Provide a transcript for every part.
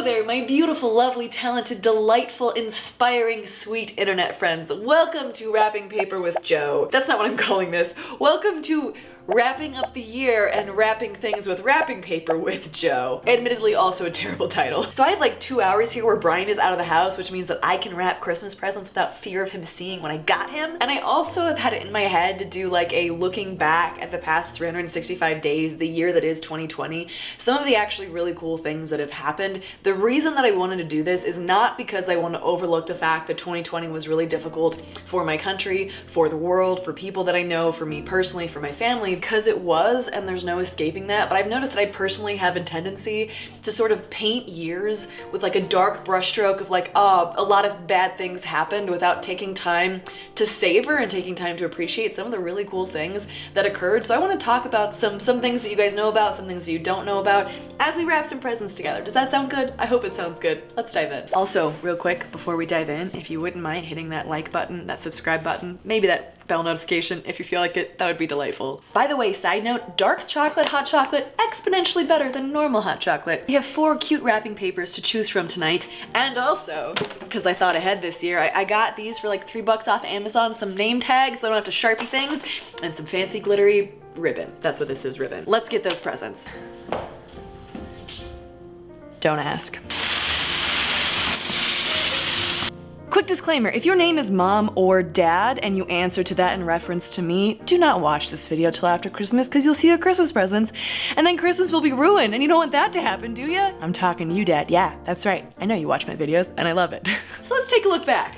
Hello there, my beautiful, lovely, talented, delightful, inspiring, sweet internet friends. Welcome to Wrapping Paper with Joe. That's not what I'm calling this. Welcome to wrapping up the year and wrapping things with wrapping paper with Joe. Admittedly also a terrible title. So I have like two hours here where Brian is out of the house, which means that I can wrap Christmas presents without fear of him seeing when I got him. And I also have had it in my head to do like a looking back at the past 365 days, the year that is 2020. Some of the actually really cool things that have happened. The reason that I wanted to do this is not because I want to overlook the fact that 2020 was really difficult for my country, for the world, for people that I know, for me personally, for my family, because it was and there's no escaping that. But I've noticed that I personally have a tendency to sort of paint years with like a dark brushstroke of like, oh, a lot of bad things happened without taking time to savor and taking time to appreciate some of the really cool things that occurred. So I want to talk about some, some things that you guys know about, some things you don't know about as we wrap some presents together. Does that sound good? I hope it sounds good. Let's dive in. Also, real quick, before we dive in, if you wouldn't mind hitting that like button, that subscribe button, maybe that bell notification if you feel like it. That would be delightful. By the way, side note, dark chocolate hot chocolate, exponentially better than normal hot chocolate. We have four cute wrapping papers to choose from tonight. And also, because I thought ahead this year, I, I got these for like three bucks off Amazon, some name tags so I don't have to Sharpie things, and some fancy glittery ribbon. That's what this is, ribbon. Let's get those presents. Don't ask. Quick disclaimer, if your name is mom or dad and you answer to that in reference to me, do not watch this video till after Christmas because you'll see your Christmas presents and then Christmas will be ruined and you don't want that to happen, do ya? I'm talking to you, dad. Yeah, that's right. I know you watch my videos and I love it. so let's take a look back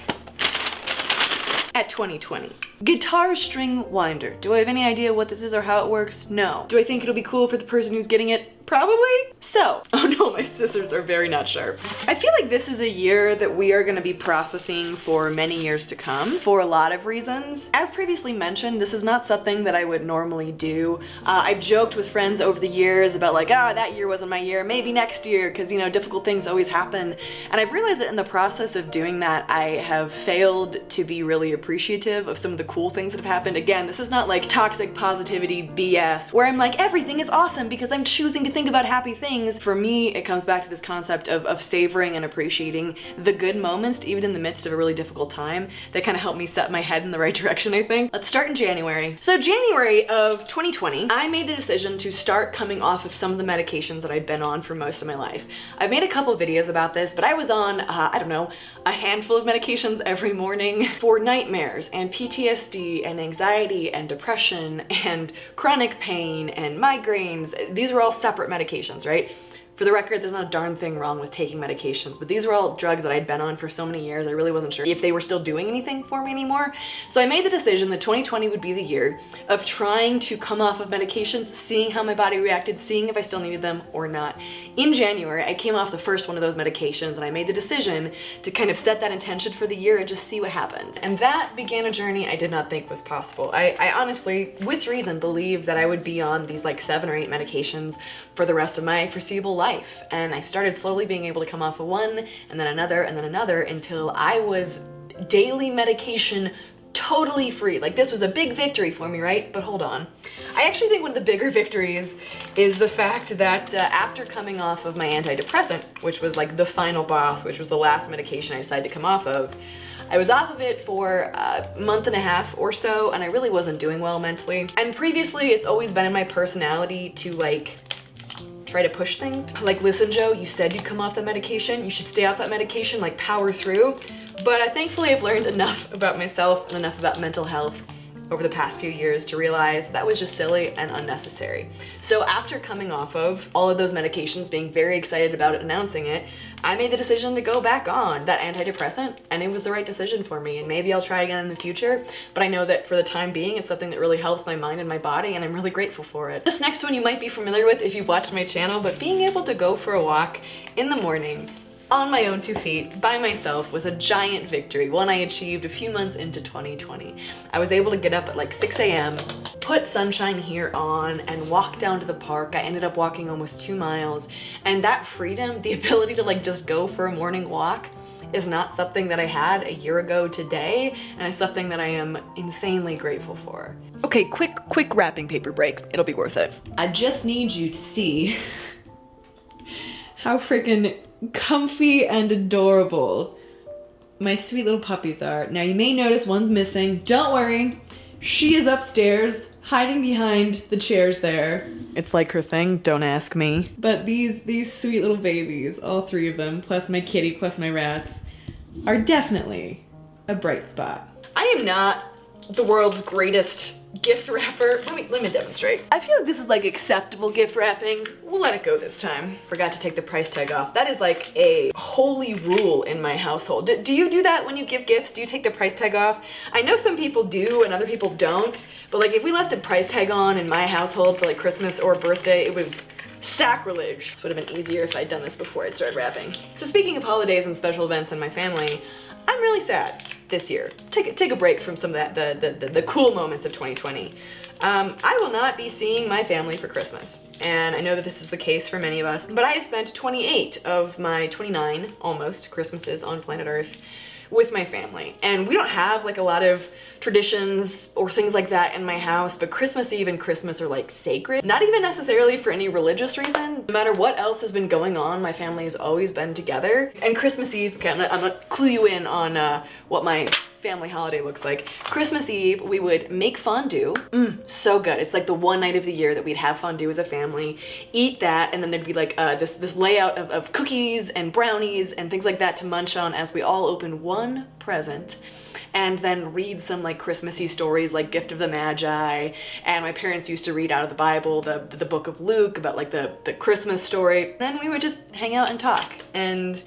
at 2020. Guitar string winder. Do I have any idea what this is or how it works? No. Do I think it'll be cool for the person who's getting it? Probably. So, oh no, my scissors are very not sharp. I feel like this is a year that we are gonna be processing for many years to come for a lot of reasons. As previously mentioned, this is not something that I would normally do. Uh, I've joked with friends over the years about like, ah, oh, that year wasn't my year, maybe next year, because you know, difficult things always happen. And I've realized that in the process of doing that, I have failed to be really appreciative of some of the cool things that have happened. Again, this is not like toxic positivity BS, where I'm like, everything is awesome because I'm choosing to think about happy things. For me, it comes back to this concept of, of savoring and appreciating the good moments, even in the midst of a really difficult time, that kind of helped me set my head in the right direction, I think. Let's start in January. So January of 2020, I made the decision to start coming off of some of the medications that I'd been on for most of my life. I've made a couple videos about this, but I was on, uh, I don't know, a handful of medications every morning for nightmares and PTSD and anxiety and depression and chronic pain and migraines. These were all separate medications, right? For the record, there's not a darn thing wrong with taking medications, but these were all drugs that I'd been on for so many years, I really wasn't sure if they were still doing anything for me anymore. So I made the decision that 2020 would be the year of trying to come off of medications, seeing how my body reacted, seeing if I still needed them or not. In January, I came off the first one of those medications and I made the decision to kind of set that intention for the year and just see what happens. And that began a journey I did not think was possible. I, I honestly, with reason, believed that I would be on these like seven or eight medications for the rest of my foreseeable life. And I started slowly being able to come off of one and then another and then another until I was daily medication totally free. Like this was a big victory for me, right? But hold on. I actually think one of the bigger victories is the fact that uh, after coming off of my antidepressant, which was like the final boss, which was the last medication I decided to come off of, I was off of it for a month and a half or so and I really wasn't doing well mentally. And previously it's always been in my personality to like try to push things. Like, listen, Joe, you said you'd come off the medication. You should stay off that medication, like power through. But I thankfully I've learned enough about myself and enough about mental health over the past few years to realize that was just silly and unnecessary. So after coming off of all of those medications, being very excited about it, announcing it, I made the decision to go back on that antidepressant and it was the right decision for me and maybe I'll try again in the future, but I know that for the time being, it's something that really helps my mind and my body and I'm really grateful for it. This next one you might be familiar with if you've watched my channel, but being able to go for a walk in the morning on my own two feet by myself was a giant victory, one I achieved a few months into 2020. I was able to get up at like 6 a.m., put sunshine here on and walk down to the park. I ended up walking almost two miles and that freedom, the ability to like just go for a morning walk is not something that I had a year ago today and it's something that I am insanely grateful for. Okay, quick, quick wrapping paper break. It'll be worth it. I just need you to see how freaking comfy and adorable my sweet little puppies are. Now you may notice one's missing. Don't worry, she is upstairs hiding behind the chairs there. It's like her thing, don't ask me. But these, these sweet little babies, all three of them, plus my kitty, plus my rats, are definitely a bright spot. I am not the world's greatest gift wrapper. Let me, let me demonstrate. I feel like this is like acceptable gift wrapping. We'll let it go this time. Forgot to take the price tag off. That is like a holy rule in my household. Do, do you do that when you give gifts? Do you take the price tag off? I know some people do and other people don't, but like if we left a price tag on in my household for like Christmas or birthday, it was sacrilege. This would have been easier if I'd done this before I'd started wrapping. So speaking of holidays and special events in my family, I'm really sad this year. Take, take a break from some of that, the, the, the, cool moments of 2020. Um, I will not be seeing my family for Christmas. And I know that this is the case for many of us, but I have spent 28 of my 29, almost, Christmases on planet Earth with my family. And we don't have like a lot of traditions or things like that in my house, but Christmas Eve and Christmas are like sacred. Not even necessarily for any religious reason. No matter what else has been going on, my family has always been together. And Christmas Eve, okay, I'm gonna, I'm gonna clue you in on uh, what my family holiday looks like. Christmas Eve, we would make fondue. Mmm, so good. It's like the one night of the year that we'd have fondue as a family, eat that, and then there'd be like uh, this, this layout of, of cookies and brownies and things like that to munch on as we all open one present and then read some like Christmassy stories like Gift of the Magi. And my parents used to read out of the Bible, the, the book of Luke about like the, the Christmas story. Then we would just hang out and talk. And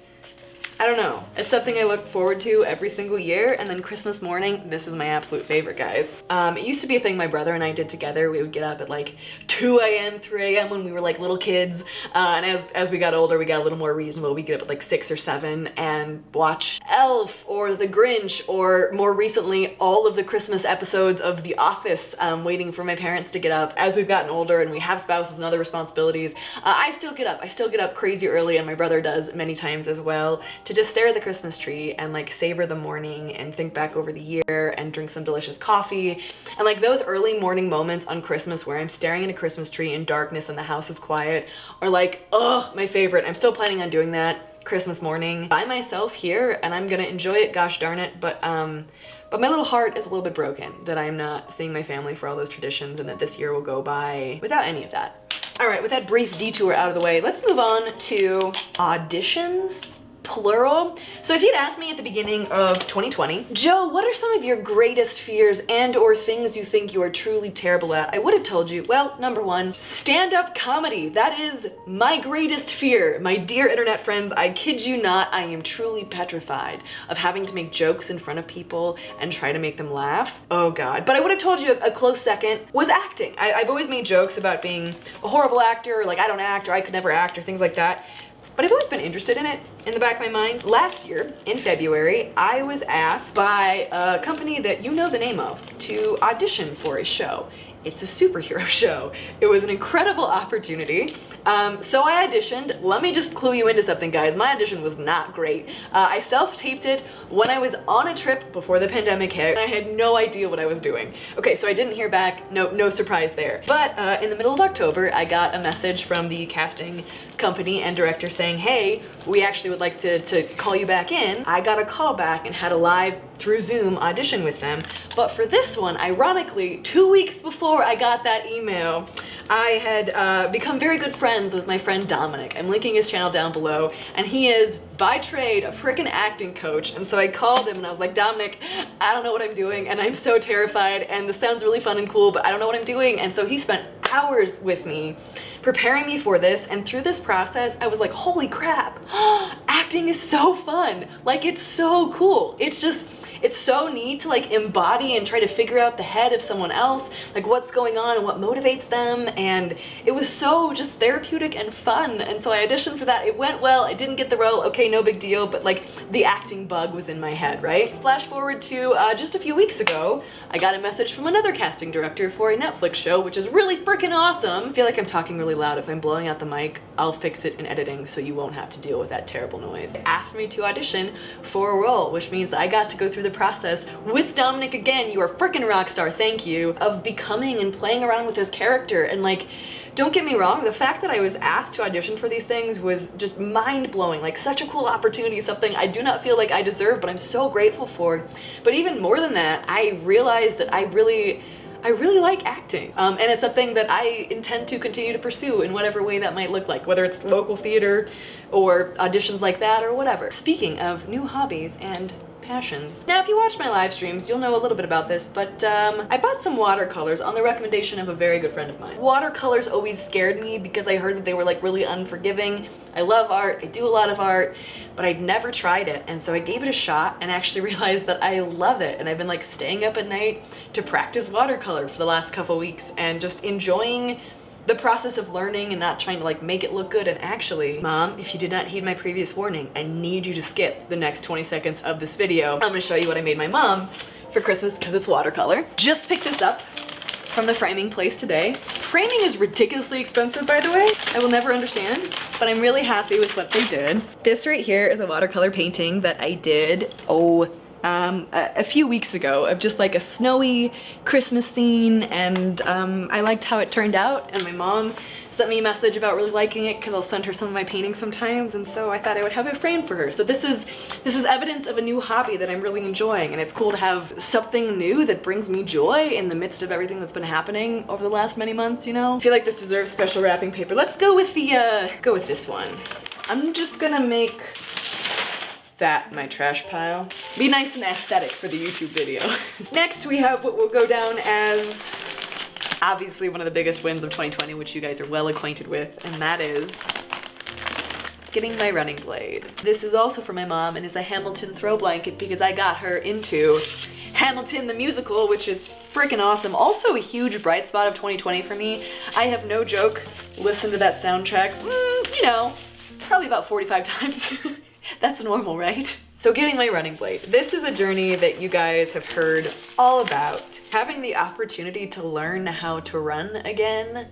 I don't know. It's something I look forward to every single year. And then Christmas morning, this is my absolute favorite, guys. Um, it used to be a thing my brother and I did together. We would get up at like 2 a.m., 3 a.m. when we were like little kids. Uh, and as, as we got older, we got a little more reasonable. We get up at like 6 or 7 and watch Elf or The Grinch or more recently, all of the Christmas episodes of The Office, um, waiting for my parents to get up. As we've gotten older and we have spouses and other responsibilities, uh, I still get up. I still get up crazy early and my brother does many times as well to just stare at the Christmas tree and like savor the morning and think back over the year and drink some delicious coffee. And like those early morning moments on Christmas where I'm staring at a Christmas tree in darkness and the house is quiet are like, oh, my favorite. I'm still planning on doing that Christmas morning by myself here and I'm gonna enjoy it, gosh darn it. But um, but my little heart is a little bit broken that I'm not seeing my family for all those traditions and that this year will go by without any of that. All right, with that brief detour out of the way, let's move on to auditions plural. So if you'd asked me at the beginning of 2020, Joe, what are some of your greatest fears and or things you think you are truly terrible at? I would have told you, well, number one, stand-up comedy. That is my greatest fear. My dear internet friends, I kid you not, I am truly petrified of having to make jokes in front of people and try to make them laugh. Oh God. But I would have told you a, close second was acting. I, I've always made jokes about being a horrible actor, or like I don't act, or I could never act, or things like that but I've always been interested in it in the back of my mind. Last year, in February, I was asked by a company that you know the name of to audition for a show. It's a superhero show. It was an incredible opportunity. Um, so I auditioned. Let me just clue you into something, guys. My audition was not great. Uh, I self-taped it when I was on a trip before the pandemic hit, and I had no idea what I was doing. Okay, so I didn't hear back. No, no surprise there. But uh, in the middle of October, I got a message from the casting company and director saying, hey, we actually would like to, to call you back in. I got a call back and had a live through Zoom audition with them. But for this one, ironically, two weeks before I got that email, I had uh, become very good friends with my friend Dominic. I'm linking his channel down below, and he is, by trade, a freaking acting coach. And so I called him and I was like, Dominic, I don't know what I'm doing, and I'm so terrified, and this sounds really fun and cool, but I don't know what I'm doing. And so he spent hours with me preparing me for this and through this process I was like holy crap acting is so fun like it's so cool it's just it's so neat to like embody and try to figure out the head of someone else, like what's going on and what motivates them. And it was so just therapeutic and fun. And so I auditioned for that. It went well. I didn't get the role. Okay, no big deal. But like the acting bug was in my head, right? Flash forward to uh, just a few weeks ago, I got a message from another casting director for a Netflix show, which is really freaking awesome. I feel like I'm talking really loud. If I'm blowing out the mic, I'll fix it in editing so you won't have to deal with that terrible noise. Illinois, asked me to audition for a role, which means I got to go through the process with Dominic again, you are freaking rock star, thank you, of becoming and playing around with his character and like don't get me wrong, the fact that I was asked to audition for these things was just mind-blowing, like such a cool opportunity, something I do not feel like I deserve, but I'm so grateful for. But even more than that, I realized that I really I really like acting. Um, and it's something that I intend to continue to pursue in whatever way that might look like, whether it's local theater or auditions like that or whatever. Speaking of new hobbies and passions. Now, if you watch my live streams, you'll know a little bit about this, but um, I bought some watercolors on the recommendation of a very good friend of mine. Watercolors always scared me because I heard that they were like really unforgiving. I love art, I do a lot of art, but I'd never tried it. And so I gave it a shot and actually realized that I love it. And I've been like staying up at night to practice watercolor for the last couple weeks and just enjoying the process of learning and not trying to like make it look good and actually, mom, if you did not heed my previous warning, I need you to skip the next 20 seconds of this video. I'm gonna show you what I made my mom for Christmas because it's watercolor. Just picked this up from the framing place today. Framing is ridiculously expensive, by the way. I will never understand, but I'm really happy with what they did. This right here is a watercolor painting that I did, oh, um, a, a, few weeks ago of just like a snowy Christmas scene and um, I liked how it turned out and my mom sent me a message about really liking it because I'll send her some of my paintings sometimes and so I thought I would have it framed for her. So this is this is evidence of a new hobby that I'm really enjoying and it's cool to have something new that brings me joy in the midst of everything that's been happening over the last many months, you know? I feel like this deserves special wrapping paper. Let's go with the, uh, go with this one. I'm just gonna make that my trash pile. Be nice and aesthetic for the YouTube video. Next we have what will go down as obviously one of the biggest wins of 2020, which you guys are well acquainted with, and that is getting my running blade. This is also for my mom and is a Hamilton throw blanket because I got her into Hamilton the musical, which is freaking awesome. Also a huge bright spot of 2020 for me. I have no joke listened to that soundtrack, mm, you know, probably about 45 times. That's normal, right? So getting my running blade. This is a journey that you guys have heard all about. Having the opportunity to learn how to run again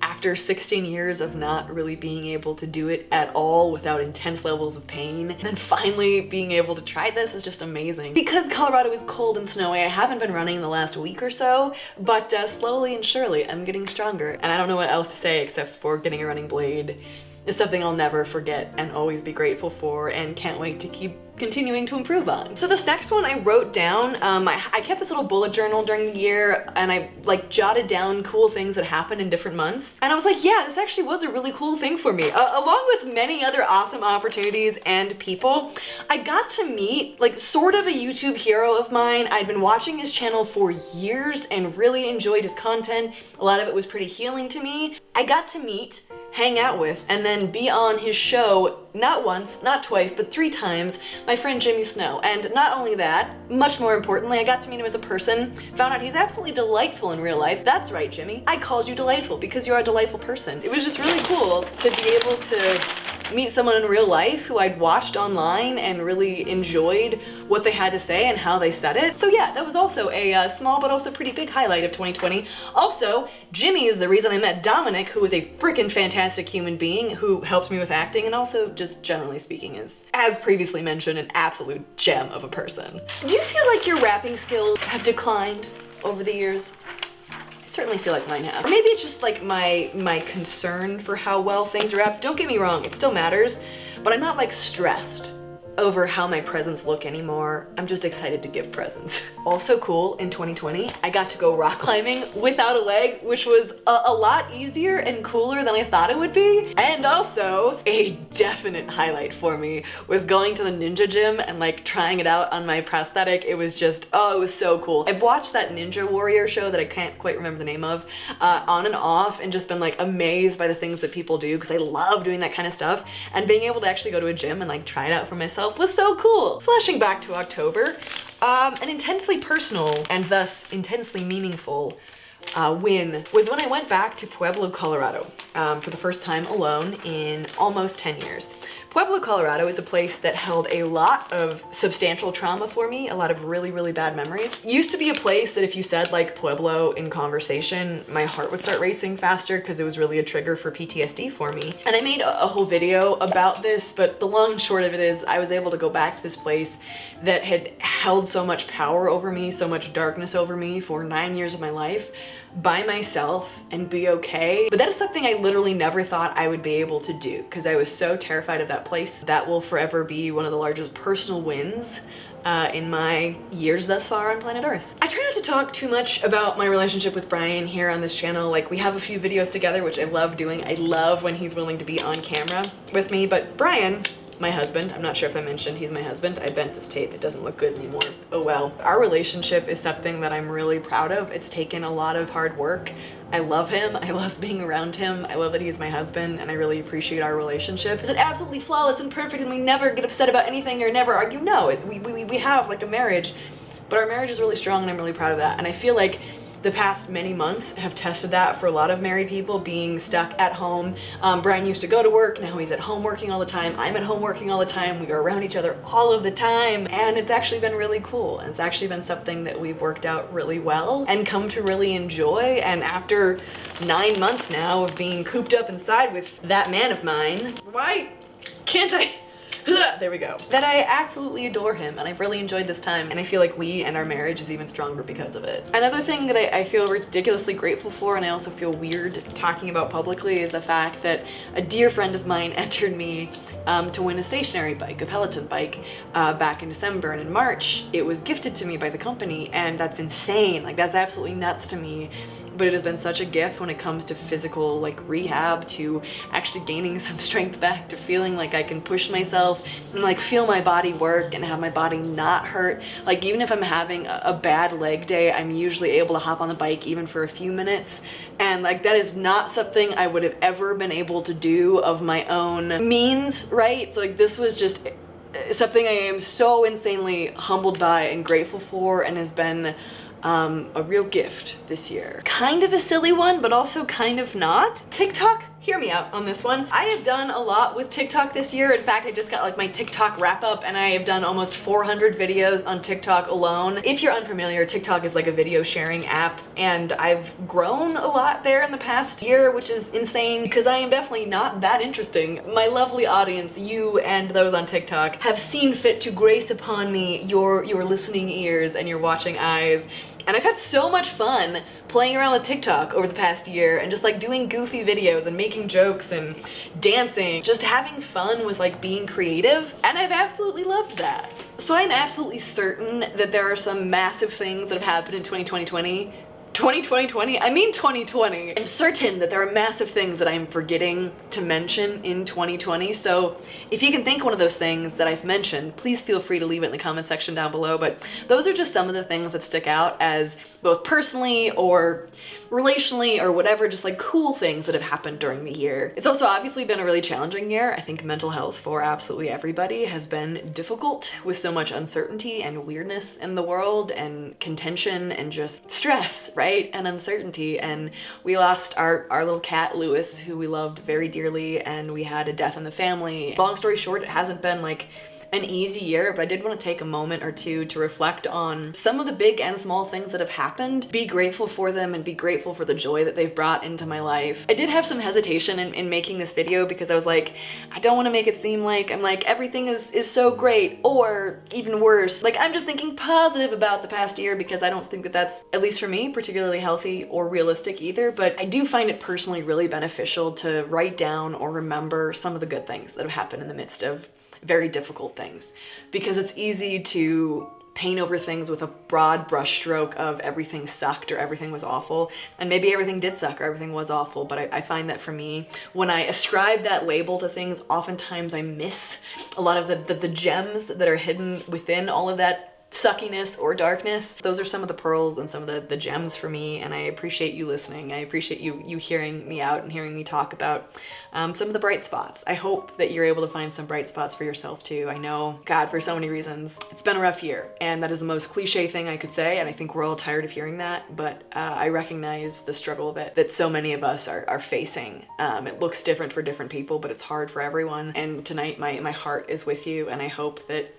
after 16 years of not really being able to do it at all without intense levels of pain, and then finally being able to try this is just amazing. Because Colorado is cold and snowy, I haven't been running the last week or so, but uh, slowly and surely I'm getting stronger. And I don't know what else to say except for getting a running blade is something I'll never forget and always be grateful for and can't wait to keep continuing to improve on. So this next one I wrote down, um, I, I, kept this little bullet journal during the year and I like jotted down cool things that happened in different months. And I was like, yeah, this actually was a really cool thing for me. Uh, along with many other awesome opportunities and people, I got to meet like sort of a YouTube hero of mine. I'd been watching his channel for years and really enjoyed his content. A lot of it was pretty healing to me. I got to meet hang out with, and then be on his show not once, not twice, but three times, my friend Jimmy Snow. And not only that, much more importantly, I got to meet him as a person, found out he's absolutely delightful in real life. That's right, Jimmy. I called you delightful because you're a delightful person. It was just really cool to be able to meet someone in real life who I'd watched online and really enjoyed what they had to say and how they said it. So yeah, that was also a uh, small but also pretty big highlight of 2020. Also, Jimmy is the reason I met Dominic, who is a freaking fantastic human being who helped me with acting and also just generally speaking is, as previously mentioned, an absolute gem of a person. Do you feel like your wrapping skills have declined over the years? I certainly feel like mine have. Or maybe it's just like my, my concern for how well things are up. Don't get me wrong, it still matters, but I'm not like stressed over how my presents look anymore. I'm just excited to give presents. Also cool, in 2020, I got to go rock climbing without a leg, which was a, a, lot easier and cooler than I thought it would be. And also, a definite highlight for me was going to the Ninja Gym and like trying it out on my prosthetic. It was just, oh, it was so cool. I've watched that Ninja Warrior show that I can't quite remember the name of, uh, on and off, and just been like amazed by the things that people do because I love doing that kind of stuff. And being able to actually go to a gym and like try it out for myself itself was so cool. Flashing back to October, um, an intensely personal and thus intensely meaningful uh, win was when I went back to Pueblo, Colorado um, for the first time alone in almost 10 years. Pueblo, Colorado is a place that held a lot of substantial trauma for me, a lot of really, really bad memories. Used to be a place that if you said like Pueblo in conversation, my heart would start racing faster because it was really a trigger for PTSD for me. And I made a, a whole video about this, but the long and short of it is I was able to go back to this place that had held so much power over me, so much darkness over me for nine years of my life by myself and be okay. But that is something I literally never thought I would be able to do because I was so terrified of that place. That will forever be one of the largest personal wins uh, in my years thus far on planet Earth. I try not to talk too much about my relationship with Brian here on this channel. Like we have a few videos together, which I love doing. I love when he's willing to be on camera with me, but Brian my husband. I'm not sure if I mentioned he's my husband. I bent this tape. It doesn't look good anymore. Oh well. Our relationship is something that I'm really proud of. It's taken a lot of hard work. I love him. I love being around him. I love that he's my husband and I really appreciate our relationship. Is it absolutely flawless and perfect and we never get upset about anything or never argue? No, it, we, we, we have like a marriage, but our marriage is really strong and I'm really proud of that. And I feel like the past many months have tested that for a lot of married people being stuck at home. Um, Brian used to go to work, now he's at home working all the time. I'm at home working all the time. We are around each other all of the time. And it's actually been really cool. And it's actually been something that we've worked out really well and come to really enjoy. And after nine months now of being cooped up inside with that man of mine, why can't I? there we go. That I absolutely adore him and I've really enjoyed this time and I feel like we and our marriage is even stronger because of it. Another thing that I, I feel ridiculously grateful for and I also feel weird talking about publicly is the fact that a dear friend of mine entered me um, to win a stationary bike, a Peloton bike, uh, back in December and in March it was gifted to me by the company and that's insane. Like that's absolutely nuts to me but it has been such a gift when it comes to physical like rehab to actually gaining some strength back to feeling like I can push myself and like feel my body work and have my body not hurt. Like even if I'm having a, bad leg day I'm usually able to hop on the bike even for a few minutes. And like that is not something I would have ever been able to do of my own means right? So like this was just eh, something I am so insanely humbled by and grateful for and has been um, a real gift this year. Kind of a silly one, but also kind of not. TikTok hear me out on this one. I have done a lot with TikTok this year. In fact, I just got like my TikTok wrap up and I have done almost 400 videos on TikTok alone. If you're unfamiliar, TikTok is like a video sharing app and I've grown a lot there in the past year, which is insane because I am definitely not that interesting. My lovely audience, you and those on TikTok, have seen fit to grace upon me your, your listening ears and your watching eyes and I've had so much fun playing around with TikTok over the past year and just like doing goofy videos and making jokes and dancing, just having fun with like being creative. And I've absolutely loved that. So I'm absolutely certain that there are some massive things that have happened in 2020 2020, I mean 2020. I'm certain that there are massive things that I'm forgetting to mention in 2020. So if you can think one of those things that I've mentioned, please feel free to leave it in the comment section down below. But those are just some of the things that stick out as both personally or relationally or whatever, just like cool things that have happened during the year. It's also obviously been a really challenging year. I think mental health for absolutely everybody has been difficult with so much uncertainty and weirdness in the world and contention and just stress, right? And uncertainty. And we lost our, our little cat, Lewis, who we loved very dearly, and we had a death in the family. Long story short, it hasn't been like an easy year, but I did want to take a moment or two to reflect on some of the big and small things that have happened, be grateful for them and be grateful for the joy that they've brought into my life. I did have some hesitation in, in making this video because I was like, I don't want to make it seem like I'm like, everything is, is so great or even worse. Like I'm just thinking positive about the past year because I don't think that that's, at least for me, particularly healthy or realistic either, but I do find it personally really beneficial to write down or remember some of the good things that have happened in the midst of very difficult things because it's easy to paint over things with a broad brushstroke of everything sucked or everything was awful. And maybe everything did suck or everything was awful, but I, I, find that for me, when I ascribe that label to things, oftentimes I miss a lot of the, the, the gems that are hidden within all of that suckiness or darkness. Those are some of the pearls and some of the, the gems for me and I appreciate you listening. I appreciate you you hearing me out and hearing me talk about um, some of the bright spots. I hope that you're able to find some bright spots for yourself too. I know, God, for so many reasons, it's been a rough year and that is the most cliche thing I could say and I think we're all tired of hearing that, but uh, I recognize the struggle that, that so many of us are, are facing. Um, it looks different for different people, but it's hard for everyone. And tonight my, my heart is with you and I hope that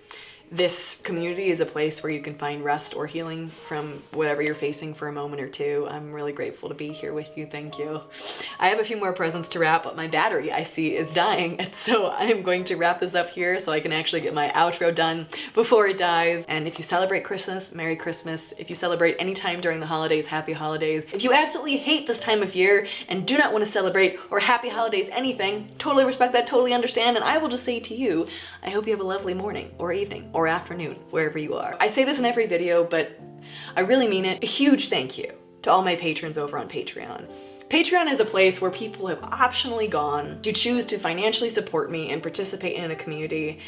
this community is a place where you can find rest or healing from whatever you're facing for a moment or two. I'm really grateful to be here with you. Thank you. I have a few more presents to wrap, but my battery I see is dying. And so I'm going to wrap this up here so I can actually get my outro done before it dies. And if you celebrate Christmas, Merry Christmas. If you celebrate any time during the holidays, Happy Holidays. If you absolutely hate this time of year and do not want to celebrate or Happy Holidays anything, totally respect that, totally understand. And I will just say to you, I hope you have a lovely morning or evening or or afternoon, wherever you are. I say this in every video, but I really mean it. A huge thank you to all my patrons over on Patreon. Patreon is a place where people have optionally gone to choose to financially support me and participate in a community.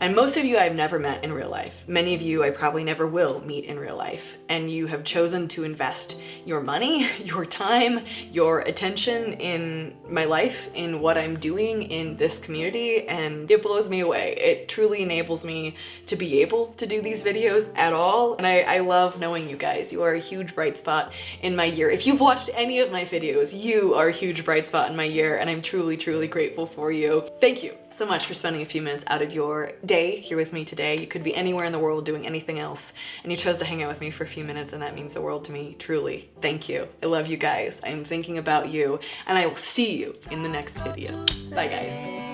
And most of you I've never met in real life. Many of you I probably never will meet in real life. And you have chosen to invest your money, your time, your attention in my life, in what I'm doing in this community, and it blows me away. It truly enables me to be able to do these videos at all. And I, I love knowing you guys. You are a huge bright spot in my year. If you've watched any of my videos, you are a huge bright spot in my year and I'm truly, truly grateful for you. Thank you so much for spending a few minutes out of your day here with me today. You could be anywhere in the world doing anything else and you chose to hang out with me for a few minutes and that means the world to me, truly. Thank you. I love you guys. I am thinking about you and I will see you in the next video. Bye guys.